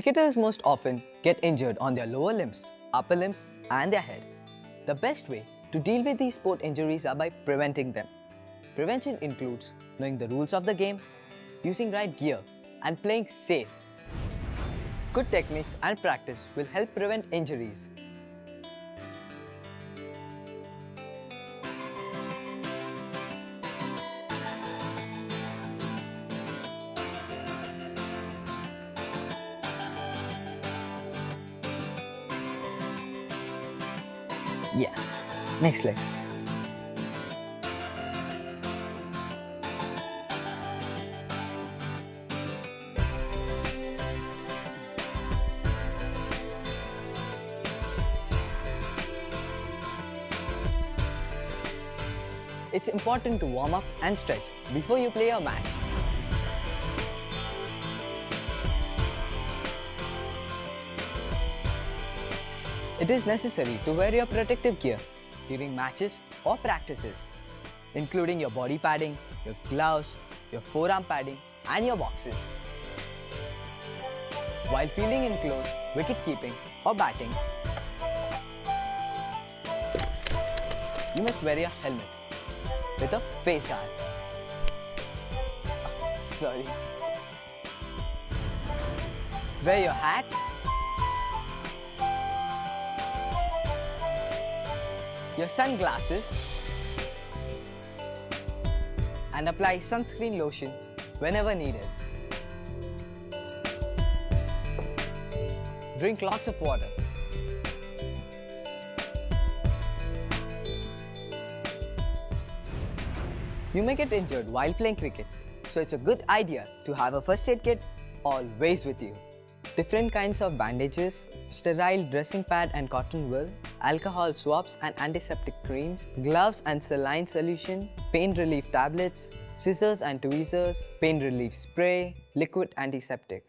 Cricketers most often get injured on their lower limbs, upper limbs and their head. The best way to deal with these sport injuries are by preventing them. Prevention includes knowing the rules of the game, using right gear and playing safe. Good techniques and practice will help prevent injuries. Yeah, next. It's important to warm up and stretch before you play your match. It is necessary to wear your protective gear during matches or practices, including your body padding, your gloves, your forearm padding and your boxes. While fielding in close, wicket keeping or batting, you must wear your helmet with a face guard. Sorry. Wear your hat your sunglasses and apply sunscreen lotion whenever needed. Drink lots of water. You may get injured while playing cricket, so it's a good idea to have a first aid kit always with you. Different kinds of bandages, sterile dressing pad and cotton wool, alcohol swabs and antiseptic creams, gloves and saline solution, pain relief tablets, scissors and tweezers, pain relief spray, liquid antiseptic.